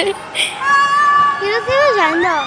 이렇게 해도 안 나와.